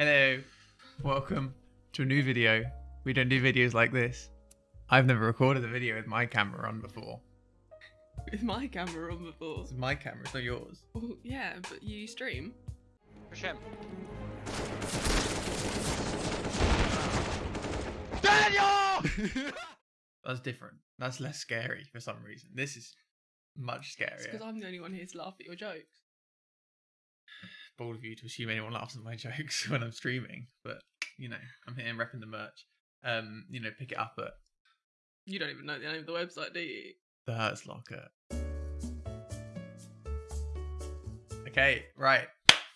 Hello, welcome to a new video. We don't do videos like this. I've never recorded a video with my camera on before. with my camera on before. This is my camera, it's not yours. Well, yeah, but you stream. Push him. That's different. That's less scary for some reason. This is much It's because. I'm the only one here to laugh at your jokes. Bold of you to assume anyone laughs at my jokes when I'm streaming, but you know, I'm here and repping the merch. Um, you know, pick it up at You don't even know the name of the website, do you? the Hertz Locker. Okay, right.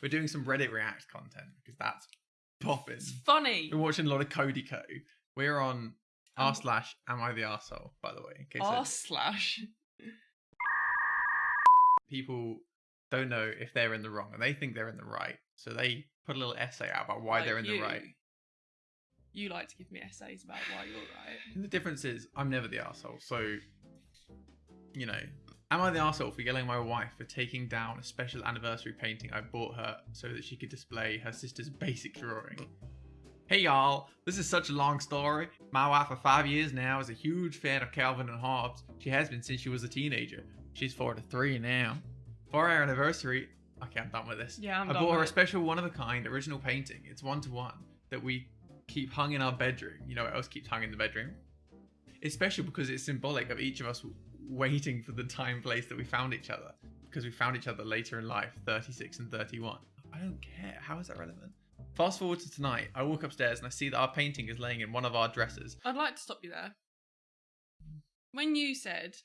We're doing some Reddit React content because that's popping. It's funny. We're watching a lot of Cody Ko. We're on r Um, slash am I the arsehole, by the way. In case R slash. people don't know if they're in the wrong and they think they're in the right. So they put a little essay out about why like they're in the right. You like to give me essays about why you're right. And the difference is I'm never the arsehole. So, you know, am I the arsehole for yelling at my wife for taking down a special anniversary painting I bought her so that she could display her sister's basic drawing? Hey y'all, this is such a long story. My wife for five years now is a huge fan of Calvin and Hobbes. She has been since she was a teenager. She's four to three now. For our anniversary, okay, I'm done with this. Yeah, I'm I done bought her a it. special one of a kind original painting. It's one to one that we keep hung in our bedroom. You know what else keeps hung in the bedroom? It's special because it's symbolic of each of us waiting for the time place that we found each other. Because we found each other later in life, 36 and 31. I don't care. How is that relevant? Fast forward to tonight. I walk upstairs and I see that our painting is laying in one of our dresses. I'd like to stop you there. When you said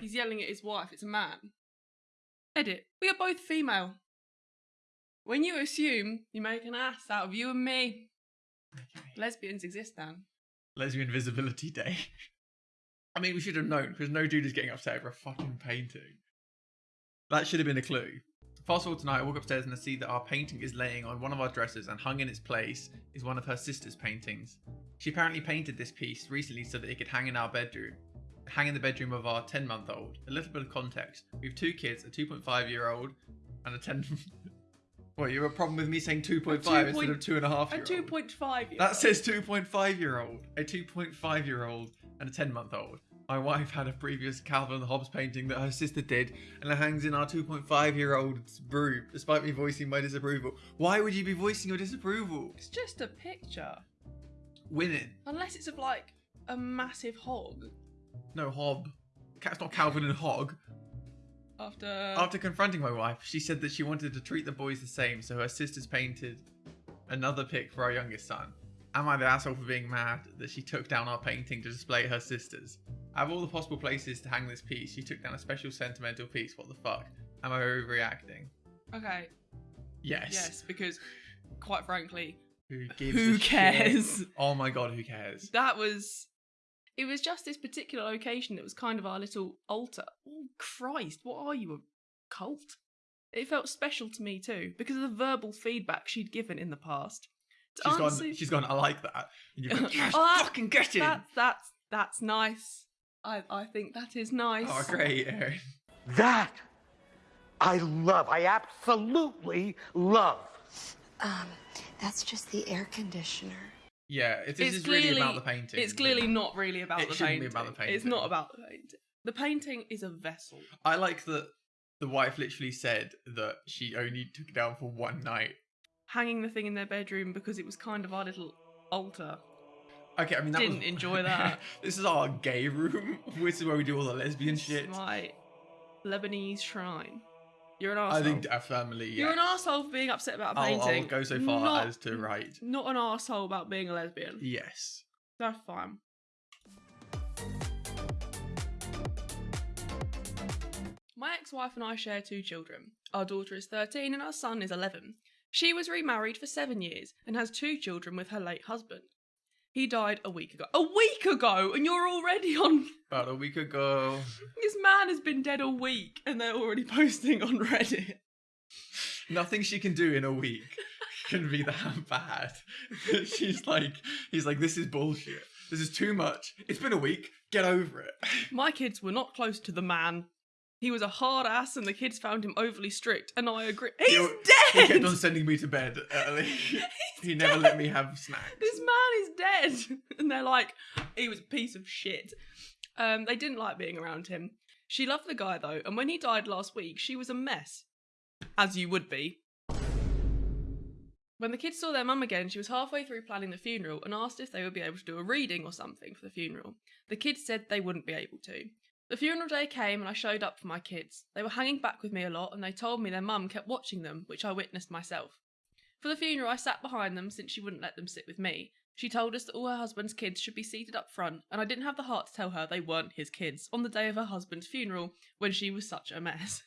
he's yelling at his wife, it's a man. Edit. We are both female. When you assume you make an ass out of you and me, lesbians exist, Dan. Lesbian Visibility Day. I mean, we should have known because no dude is getting upset over a fucking painting. That should have been a clue. Fast forward tonight, I walk upstairs and I see that our painting is laying on one of our dressers and hung in its place is one of her sister's paintings. She apparently painted this piece recently so that it could hang in our bedroom. Hang in the bedroom of our 10 month old. A little bit of context. We have two kids, a 2.5 year old and a 10. what, you have a problem with me saying 2.5 instead point- of 2.5 A year old? 2.5 That says 2.5 year old, a 2.5 year old, and a 10 month old. My wife had a previous Calvin and Hobbes painting that her sister did, and it hangs in our 2.5 year old's room, despite me voicing my disapproval. Why would you be voicing your disapproval? It's just a picture. Winning. Unless it's of like a massive hog. No, Hob. Cat's not Calvin and Hog. After After confronting my wife, she said that she wanted to treat the boys the same, so her sisters painted another pic for our youngest son. Am I the asshole for being mad that she took down our painting to display her sisters? Out of all the possible places to hang this piece, she took down a special sentimental piece. What the fuck? Am I overreacting? Okay, Yes. yes, because quite frankly, Who gives who cares? Oh my god, who cares? That was it was just this particular location that was kind of our little altar. Oh Christ, what are you, a cult? It felt special to me too, because of the verbal feedback she'd given in the past. To She's gone. She's gone. I like that. And you've gone, yes, Oh, that- fucking get in. that, that's that's nice. I, I think that is nice. Oh, great, Aaron. That I love. I absolutely love. Um, that's just the air conditioner. Yeah, it, is really clearly- about the painting. It's clearly not really about It the shouldn't painting. be about the painting. It's not about the painting. The painting is a vessel. I like that the wife literally said that she only took it down for one night. Hanging the thing in their bedroom because it was kind of our little altar. Okay, I mean that Didn't was... enjoy that. this is our gay room. This is where we do all the lesbian This is shit. My Lebanese shrine. You're an arsehole. I think definitely. You're an yes. arsehole for being upset about a I'll, painting. I'll go so far not, as to write. Not an arsehole about being a lesbian. Yes. That's fine. My ex wife and I share two children. Our daughter is 13 and our son is 11. She was remarried for seven years and has two children with her late husband. He died a week ago. A week ago! And you're already on. About a week ago. This man has been dead a week and they're already posting on Reddit. Nothing she can do in a week can be that bad. She's like, he's like, this is bullshit. This is too much. It's been a week. Get over it. My kids were not close to the man. He was a hard ass, and the kids found him overly strict. And I agree. He's He- dead. He kept on sending me to bed early. he never let me have snacks. this man is dead. And they're like, he was a piece of shit. Um, they didn't like being around him. She loved the guy though, and when he died last week, she was a mess. As you would be. When the kids saw their mum again, she was halfway through planning the funeral and asked if they would be able to do a reading or something for the funeral. The kids said they wouldn't be able to. The funeral day came and I showed up for my kids. They were hanging back with me a lot and they told me their mum kept watching them, which I witnessed myself. For the funeral, I sat behind them since she wouldn't let them sit with me. She told us that all her husband's kids should be seated up front, and I didn't have the heart to tell her they weren't his kids on the day of her husband's funeral when she was such a mess.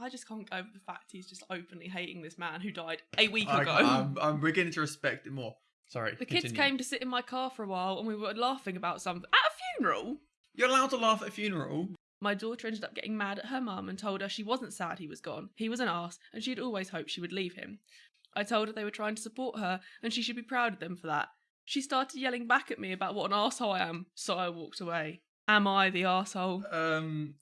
I just can't go over the fact he's just openly hating this man who died a week I, ago. I'm, I'm beginning to respect it more. Sorry. the kids came to sit in my car for a while and we were laughing about something. At a funeral? You're allowed to laugh at a funeral. My daughter ended up getting mad at her mum and told her she wasn't sad he was gone. He was an arse, and she'd always hoped she would leave him. I told her they were trying to support her, and she should be proud of them for that. She started yelling back at me about what an asshole I am, so I walked away. Am I the asshole? Um,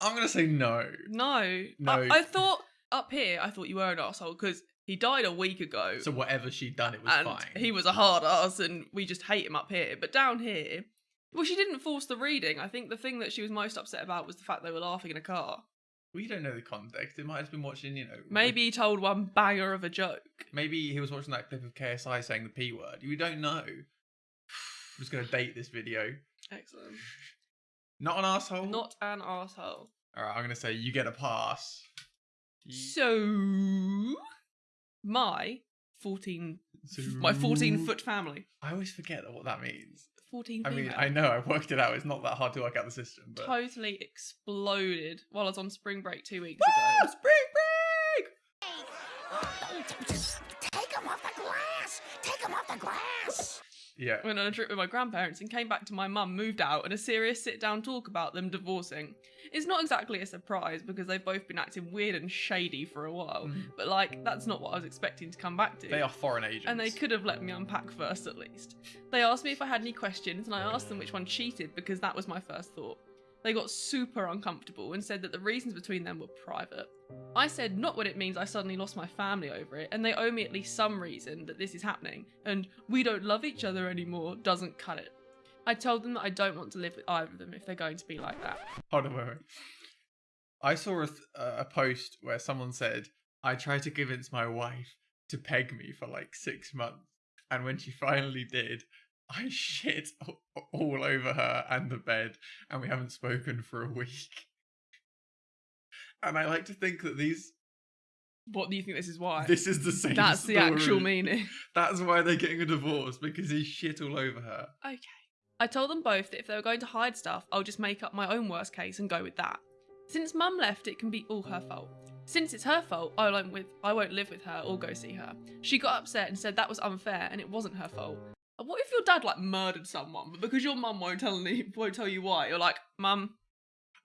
I'm gonna say no. No. No. I, I thought up here, I thought you were an asshole because he died a week ago. So whatever she'd done, it was and fine. he was a hard ass, and we just hate him up here. But down here, well, she didn't force the reading. I think the thing that she was most upset about was the fact they were laughing in a car. We don't know the context. It might have been watching, you know. Maybe he told one banger of a joke. Maybe he was watching that clip of KSI saying the p word. We don't know. I'm just gonna date this video. Excellent. Not an asshole. Not an asshole. All right, I'm gonna say you get a pass. You- So, my 14, my 14 foot family. I always forget what that means. 14 I female. mean, I know I worked it out. It's not that hard to work out the system, but Totally exploded while I was on spring break two weeks Woo! ago. spring break. Take him off the glass! Take him off the glass! Yeah. went on a trip with my grandparents and came back to my mum, moved out, and a serious sit down talk about them divorcing. It's not exactly a surprise because they've both been acting weird and shady for a while, Mhm. but like, that's not what I was expecting to come back to. They are foreign agents. And they could have let me unpack first at least. They asked me if I had any questions, and I asked them which one cheated because that was my first thought. They got super uncomfortable and said that the reasons between them were private. I said not what it means I suddenly lost my family over it, and they owe me at least some reason that this is happening, and we don't love each other anymore doesn't cut it. I told them that I don't want to live with either of them if they're going to be like that. Hold on, wait, wait. I saw a, th- a post where someone said, I tried to convince my wife to peg me for like six months. And when she finally did, I shit all over her and the bed. And we haven't spoken for a week. And I like to think that these, What do you think this is why? this is the same. That's the actual meaning. That's why they're getting a divorce because he shit all over her. Okay. I told them both that if they were going to hide stuff, I'll just make up my own worst case and go with that. Since mum left, it can be all her fault. Since it's her fault, I won't with I won't live with her or go see her. She got upset and said that was unfair and it wasn't her fault. What if your dad like murdered someone, but because your mum won't tell me won't tell you why, you're like, mum,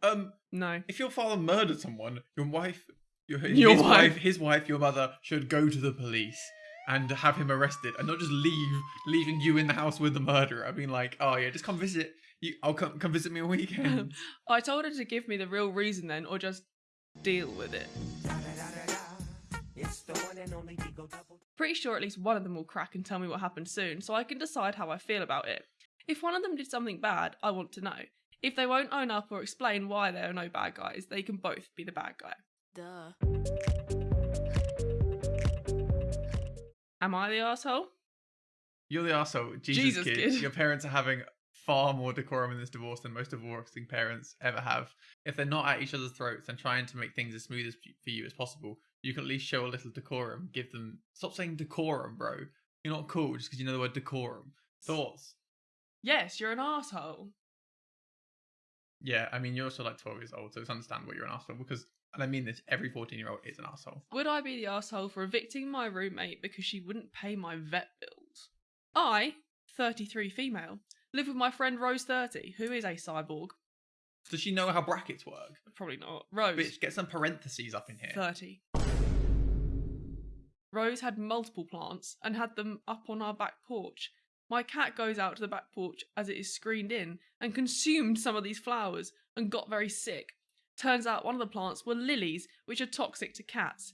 Um, no. if your father murdered someone, your wife, your, Your his wife. his wife, your mother should go to the police and have him arrested, and not just leave, leaving you in the house with the murderer. I mean, like, oh yeah, just come visit. You, I'll come come visit me on weekends. I told her to give me the real reason then, or just deal with it. Pretty sure at least one of them will crack and tell me what happened soon, so I can decide how I feel about it. If one of them did something bad, I want to know. If they won't own up or explain why they are no bad guys, they can both be the bad guy. Duh. Am I the asshole? You're the asshole. Jesus, Jesus, kid. kid. Your parents are having far more decorum in this divorce than most divorcing parents ever have. If they're not at each other's throats and trying to make things as smooth as for you as possible, you can at least show a little decorum. Give them. Stop saying decorum, bro. You're not cool just because you know the word decorum. Thoughts? Yes, you're an asshole. Yeah, I mean, you're also like 12 years old, so it's understandable you're an asshole because, and I mean this, every 14 year old is an asshole. Would I be the asshole for evicting my roommate because she wouldn't pay my vet bills? I, 33 female, live with my friend Rose 30, who is a cyborg. Does she know how brackets work? Probably not. Rose. Bitch, get some parentheses up in here. 30. Rose had multiple plants and had them up on our back porch. My cat goes out to the back porch as it is screened in and consumed some of these flowers and got very sick. Turns out one of the plants were lilies, which are toxic to cats.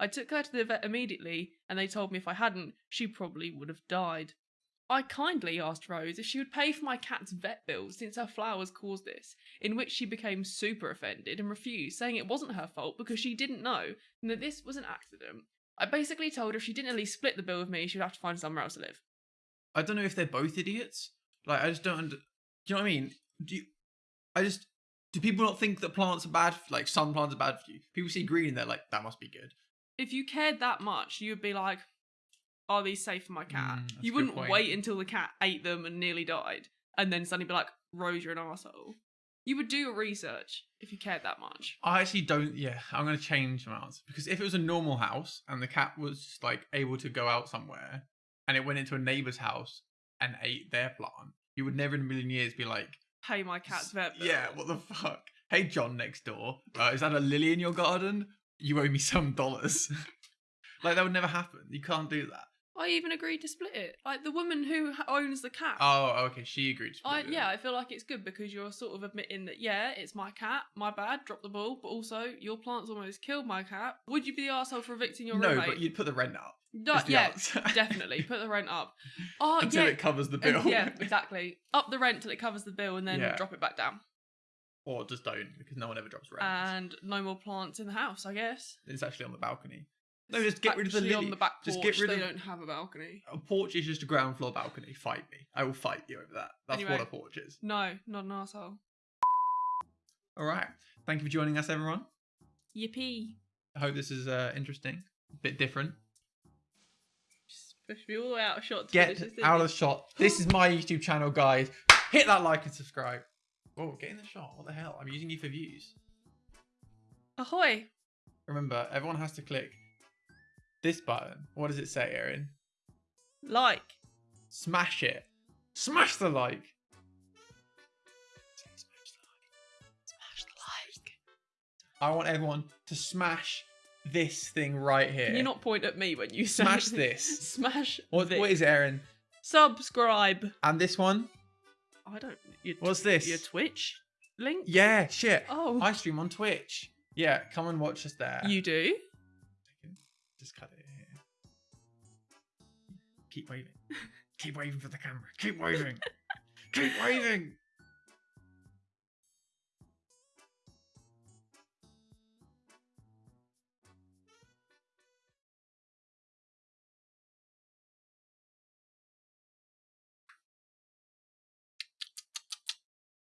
I took her to the vet immediately, and they told me if I hadn't, she probably would have died. I kindly asked Rose if she would pay for my cat's vet bill since her flowers caused this, in which she became super offended and refused, saying it wasn't her fault because she didn't know and that this was an accident. I basically told her if she didn't at least split the bill with me, she would have to find somewhere else to live. I don't know if they're both idiots. Like, I just don't. Under- do you know what I mean? Do you? I just. Do people not think that plants are bad? Like some plants are bad for you. People see green and they're like, that must be good. If you cared that much, you would be like, are these safe for my cat? Mm, you wouldn't wait until the cat ate them and nearly died and then suddenly be like, Rose, you're an asshole. You would do your research if you cared that much. I actually don't. Yeah, I'm gonna change my answer because if it was a normal house and the cat was like able to go out somewhere and it went into a neighbor's house and ate their plant, you would never in a million years be like, "Hey, my cat's vet bill. yeah, what the fuck? Hey, John next door, uh, is that a lily in your garden? You owe me some dollars. like that would never happen. You can't do that. I even agreed to split it. Like the woman who owns the cat. Oh, okay. She agreed. To I, it. yeah, I feel like it's good because you're sort of admitting that yeah, it's my cat, my bad, drop the ball, but also your plants almost killed my cat. Would you be the arsehole for evicting your No, roommate? but you'd put the rent up No, yeah, definitely put the rent up. Oh until yeah, it covers the and- bill. yeah, exactly. Up the rent till it covers the bill, and then Yeah. drop it back down. or just don't because no one ever drops rent. And no more plants in the house, I guess. it's actually on the balcony. No, just get rid of the lily. on the back porch. just get rid they of don't have a balcony. a porch is just a ground floor balcony. Fight me. I will fight you over that. That's Anyway. what a porch is. No, not an asshole. All right. Thank you for joining us, everyone. Yippee! I hope this is uh, interesting, a bit different. Just pushed me all the way out of shot. To Get finish this, out of the shot. This is my YouTube channel, guys. Hit that like and subscribe. Oh, get in the shot. What the hell? I'm using you for views. Ahoy! Remember, everyone has to click this button. What does it say, Erin? Like. Smash it. Smash the like. Smash the like. Smash the like. I want everyone to smash this thing right here. Can you not point at me when you say Smash this. Smash What, this. what is it, Erin? Subscribe. And this one? I don't. Your, What's this? Your Twitch link? Yeah, shit. Oh. I stream on Twitch. Yeah, come and watch us there. You do? Cut it here. Keep waving. Keep waving for the camera. Keep waving. Keep waving.